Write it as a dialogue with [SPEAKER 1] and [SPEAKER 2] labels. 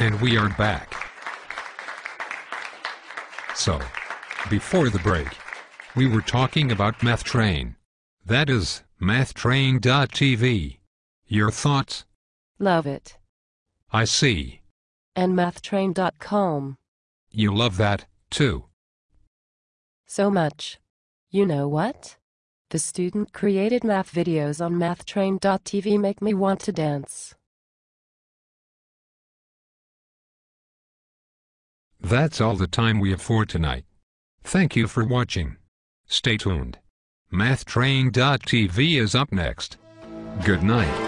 [SPEAKER 1] And we are back. So, before the break, we were talking about Math Train. That is, mathtrain.tv. Your thoughts?
[SPEAKER 2] Love it.
[SPEAKER 1] I see.
[SPEAKER 2] And mathtrain.com.
[SPEAKER 1] You love that, too.
[SPEAKER 2] So much. You know what? The student created math videos on mathtrain.tv make me want to dance.
[SPEAKER 1] That's all the time we have for tonight. Thank you for watching. Stay tuned. MathTrain.tv is up next. Good night.